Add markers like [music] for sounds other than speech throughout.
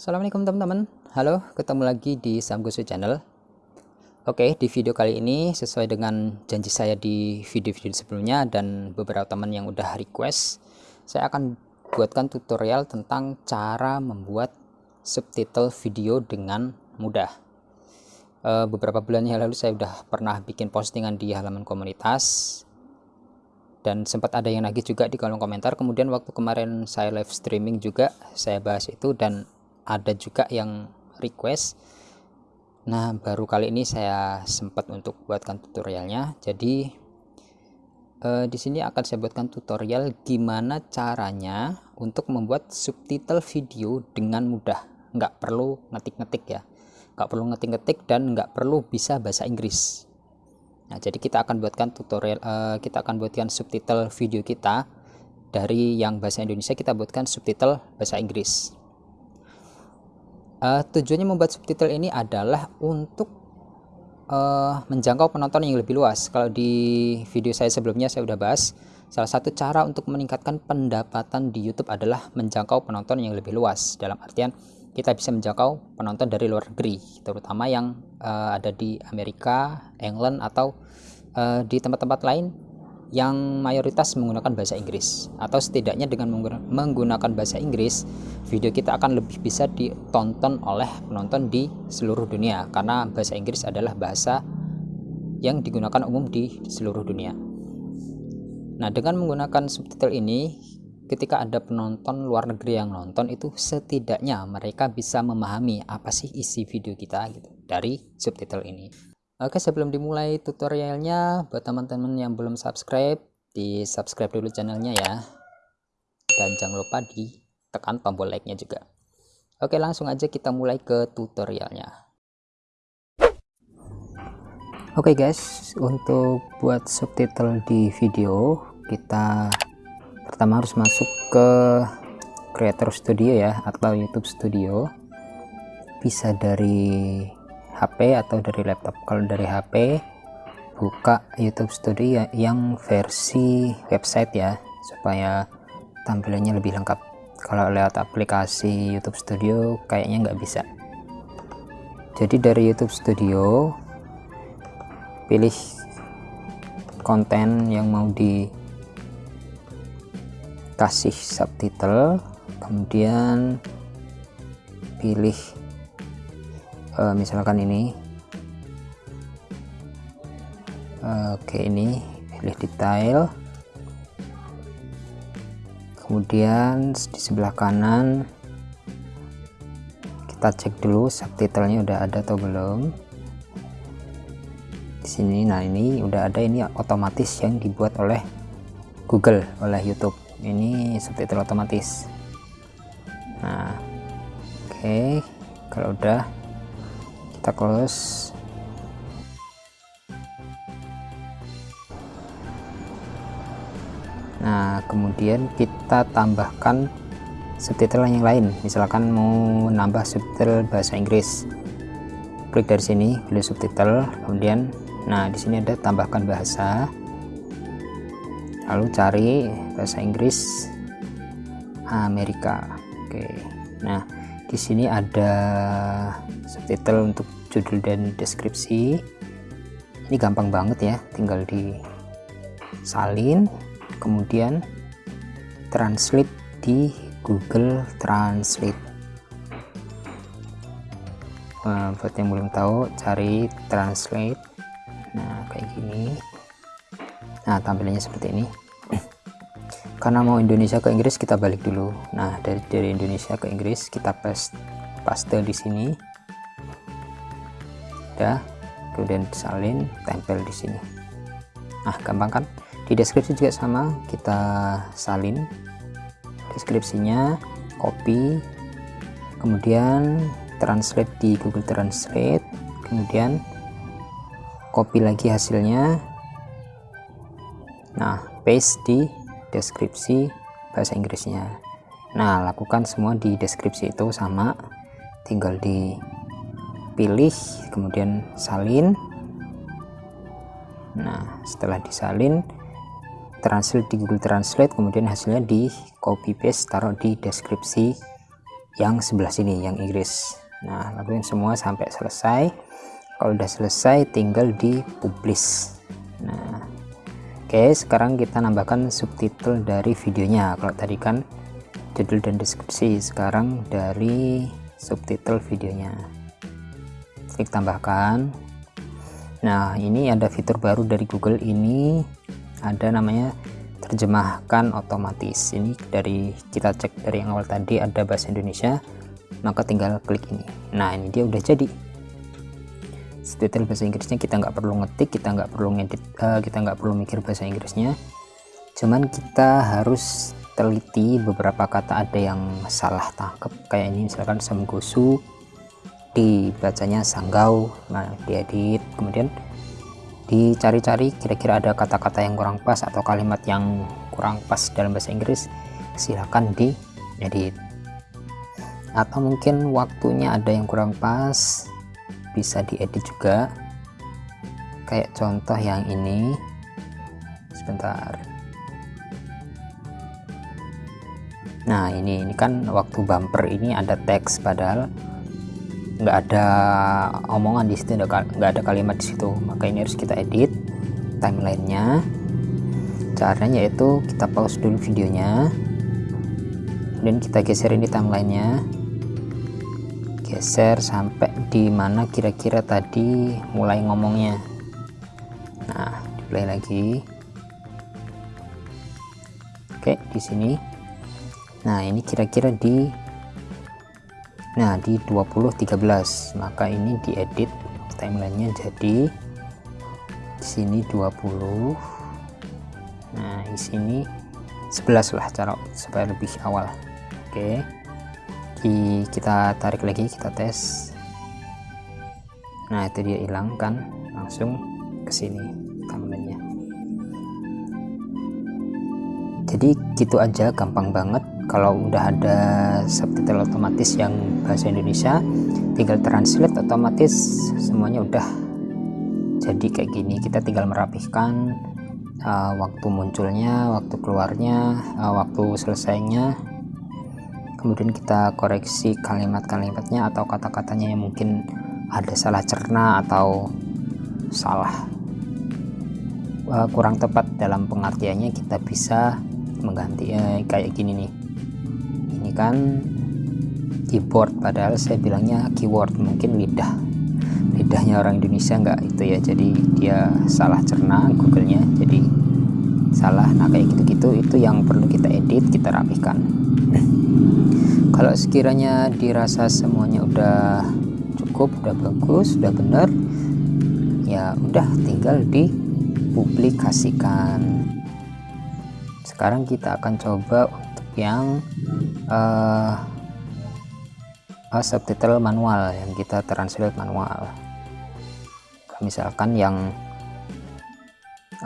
Assalamualaikum teman-teman. Halo ketemu lagi di Samgosu Channel. Oke di video kali ini sesuai dengan janji saya di video-video sebelumnya dan beberapa teman yang udah request saya akan buatkan tutorial tentang cara membuat subtitle video dengan mudah. E, beberapa bulan yang lalu saya udah pernah bikin postingan di halaman komunitas dan sempat ada yang nagih juga di kolom komentar. Kemudian waktu kemarin saya live streaming juga saya bahas itu dan ada juga yang request. Nah baru kali ini saya sempat untuk buatkan tutorialnya. Jadi eh, di sini akan saya buatkan tutorial gimana caranya untuk membuat subtitle video dengan mudah. Nggak perlu ngetik-ngetik ya. Nggak perlu ngetik-ngetik dan nggak perlu bisa bahasa Inggris. Nah jadi kita akan buatkan tutorial eh, kita akan buatkan subtitle video kita. Dari yang bahasa Indonesia kita buatkan subtitle bahasa Inggris uh, tujuannya membuat subtitle ini adalah untuk uh, menjangkau penonton yang lebih luas. Kalau di video saya sebelumnya saya sudah bahas salah satu cara untuk meningkatkan pendapatan di YouTube adalah menjangkau penonton yang lebih luas. Dalam artian kita bisa menjangkau penonton dari luar negeri terutama yang uh, ada di Amerika, England atau uh, di tempat-tempat lain yang mayoritas menggunakan bahasa Inggris. Atau setidaknya dengan menggunakan bahasa Inggris video kita akan lebih bisa ditonton oleh penonton di seluruh dunia. Karena bahasa Inggris adalah bahasa yang digunakan umum di seluruh dunia. Nah dengan menggunakan subtitle ini ketika ada penonton luar negeri yang nonton itu setidaknya mereka bisa memahami apa sih isi video kita gitu dari subtitle ini Oke sebelum dimulai tutorialnya buat teman-teman yang belum subscribe di subscribe dulu channelnya ya. Dan jangan lupa di tekan tombol like nya juga. Oke langsung aja kita mulai ke tutorialnya. Oke guys untuk buat subtitle di video kita pertama harus masuk ke creator studio ya atau YouTube studio. Bisa dari HP atau dari laptop. Kalau dari HP buka YouTube Studio ya, yang versi website ya supaya tampilannya lebih lengkap. Kalau lewat aplikasi YouTube Studio kayaknya nggak bisa. Jadi dari YouTube Studio pilih konten yang mau dikasih subtitle kemudian pilih uh, misalkan ini. Uh, oke okay, ini pilih detail. Kemudian di sebelah kanan kita cek dulu subtitlenya udah ada atau belum. Di sini nah ini udah ada ini otomatis yang dibuat oleh Google oleh YouTube. Ini subtitle otomatis. Nah oke okay. kalau udah kita close. Nah kemudian kita tambahkan subtitle yang lain. Misalkan mau nambah subtitle bahasa Inggris. Klik dari sini pilih subtitle kemudian nah di sini ada tambahkan bahasa. Lalu cari bahasa Inggris Amerika. Oke. Nah di sini ada subtitle untuk judul dan deskripsi. Ini gampang banget ya tinggal di salin kemudian translate di Google Translate. Nah, buat yang belum tahu cari translate. Nah kayak gini. Nah tampilannya seperti ini karena mau Indonesia ke Inggris kita balik dulu. Nah dari dari Indonesia ke Inggris kita paste paste di sini. Ya kemudian salin tempel di sini. Nah gampang kan? Di deskripsi juga sama kita salin deskripsinya copy kemudian translate di Google Translate kemudian copy lagi hasilnya. Nah paste di deskripsi bahasa Inggrisnya. Nah lakukan semua di deskripsi itu sama. Tinggal dipilih kemudian salin. Nah setelah disalin translate di Google Translate kemudian hasilnya di copy paste taruh di deskripsi yang sebelah sini yang Inggris. Nah lakuin semua sampai selesai. Kalau udah selesai tinggal di publish nah oke sekarang kita nambahkan subtitle dari videonya. Kalau tadi kan judul dan deskripsi sekarang dari subtitle videonya. Klik tambahkan. Nah ini ada fitur baru dari Google. Ini ada namanya terjemahkan otomatis. Ini dari kita cek dari yang awal tadi ada bahasa Indonesia maka tinggal klik ini. Nah ini dia udah jadi subtitle bahasa Inggrisnya kita nggak perlu ngetik kita nggak perlu ngedit uh, kita nggak perlu mikir bahasa Inggrisnya. Cuman kita harus teliti beberapa kata ada yang salah tangkap kayak ini misalkan semgosu dibacanya sanggau nah diedit. Kemudian dicari-cari kira-kira ada kata-kata yang kurang pas atau kalimat yang kurang pas dalam bahasa Inggris silahkan diedit. Atau mungkin waktunya ada yang kurang pas bisa diedit juga. Kayak contoh yang ini. Sebentar. Nah ini ini kan waktu bumper ini ada teks padahal nggak ada omongan di situ nggak ada kalimat di situ. Maka ini harus kita edit timelinenya. Caranya yaitu kita pause dulu videonya dan kita geser ini timelinenya geser sampai di mana kira-kira tadi mulai ngomongnya. Nah play lagi. Oke di sini. Nah ini kira-kira di nah di 2013 maka ini diedit timelinenya jadi di sini 20 nah di sini 11 lah cara supaya lebih awal. Oke di, kita tarik lagi kita tes. Nah itu dia hilang kan? Langsung ke sini timelinenya jadi gitu aja gampang banget. Kalau udah ada subtitle otomatis yang bahasa Indonesia tinggal translate otomatis semuanya udah jadi kayak gini. Kita tinggal merapihkan uh, waktu munculnya waktu keluarnya uh, waktu selesainya kemudian kita koreksi kalimat-kalimatnya atau kata-katanya yang mungkin ada salah cerna atau salah uh, kurang tepat dalam pengertiannya kita bisa mengganti eh, kayak gini nih. Ini kan keyboard padahal saya bilangnya keyword mungkin lidah. Lidahnya orang Indonesia enggak itu ya jadi dia salah cerna googlenya jadi salah. Nah kayak gitu-gitu itu yang perlu kita edit kita rapihkan kalau sekiranya dirasa semuanya udah cukup udah bagus udah benar ya udah tinggal dipublikasikan. Sekarang kita akan coba untuk yang uh, uh, subtitle manual yang kita translate manual. Misalkan yang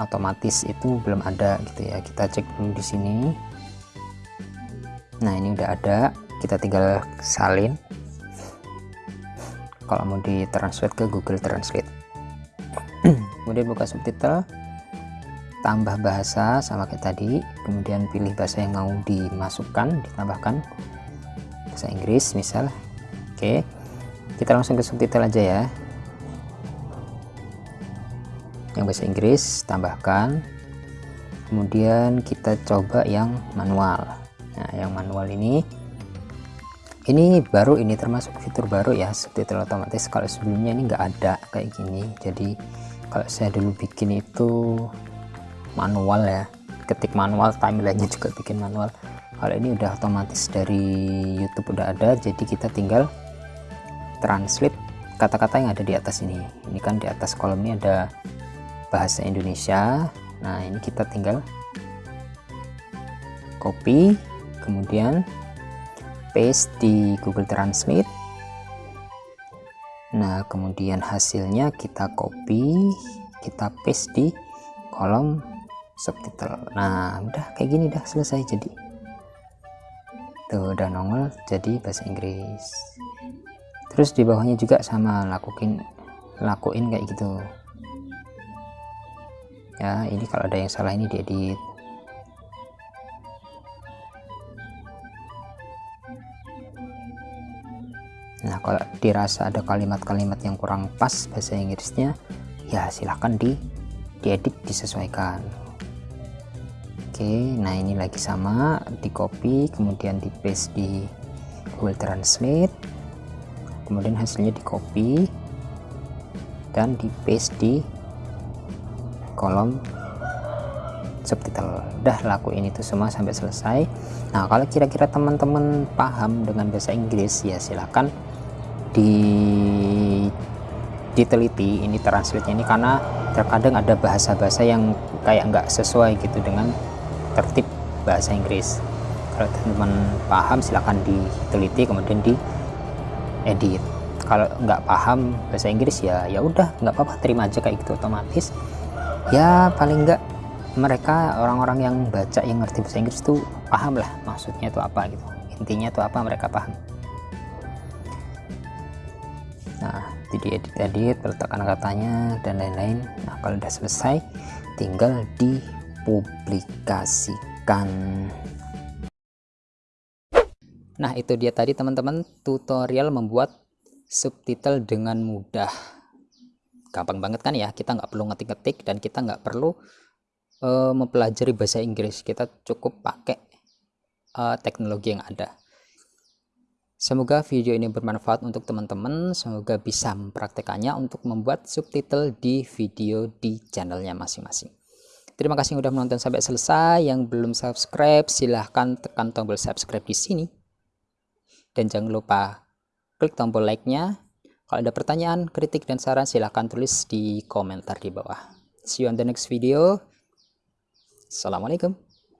otomatis itu belum ada gitu ya. Kita cek dulu di sini nah ini udah ada. Kita tinggal salin. Kalau mau di translate ke Google Translate. [clears throat] Kemudian buka subtitle. Tambah bahasa sama kayak tadi. Kemudian pilih bahasa yang mau dimasukkan ditambahkan. Bahasa Inggris misal. Oke. Kita langsung ke subtitle aja ya. Yang bahasa Inggris tambahkan. Kemudian kita coba yang manual nah yang manual ini. Ini baru ini termasuk fitur baru ya subtitle otomatis. Kalau sebelumnya ini enggak ada kayak gini. Jadi kalau saya dulu bikin itu manual ya ketik manual timelinenya juga bikin manual. Kalau ini udah otomatis dari YouTube udah ada jadi kita tinggal translate kata-kata yang ada di atas ini. Ini kan di atas kolom ini ada bahasa Indonesia. Nah ini kita tinggal copy kemudian paste di Google Translate nah kemudian hasilnya kita copy kita paste di kolom subtitle. Nah udah kayak gini dah selesai jadi. Tuh udah nongol jadi bahasa Inggris. Terus di bawahnya juga sama lakuin lakuin kayak gitu. Ya ini kalau ada yang salah ini diedit kalau dirasa ada kalimat-kalimat yang kurang pas bahasa Inggrisnya ya silahkan di diedit disesuaikan. Oke nah ini lagi sama di copy kemudian di paste di Google Translate kemudian hasilnya di copy dan di paste di kolom subtitle. Udah lakuin itu semua sampai selesai. Nah kalau kira-kira teman-teman paham dengan bahasa Inggris ya silahkan di diteliti ini translate ini karena terkadang ada bahasa-bahasa yang kayak nggak sesuai gitu dengan tertib bahasa Inggris. Kalau teman-teman paham silahkan diteliti kemudian di edit. Kalau nggak paham bahasa Inggris ya ya udah nggak apa-apa terima aja kayak gitu otomatis. Ya paling nggak mereka orang-orang yang baca yang ngerti bahasa Inggris itu paham lah maksudnya itu apa gitu. Intinya itu apa mereka paham nah jadi edit-edit letakkan katanya dan lain-lain. Nah kalau udah selesai tinggal dipublikasikan. Nah itu dia tadi teman-teman. Tutorial membuat subtitle dengan mudah. Gampang banget kan ya? Kita nggak perlu ngetik-ngetik dan kita nggak perlu uh, mempelajari bahasa Inggris. Kita cukup pakai uh, teknologi yang ada semoga video ini bermanfaat untuk teman-teman. Semoga bisa mempraktekannya untuk membuat subtitle di video di channelnya masing-masing. Terima kasih sudah menonton sampai selesai. Yang belum subscribe silahkan tekan tombol subscribe di sini. Dan jangan lupa klik tombol like-nya. Kalau ada pertanyaan, kritik, dan saran silahkan tulis di komentar di bawah. See you on the next video. Assalamualaikum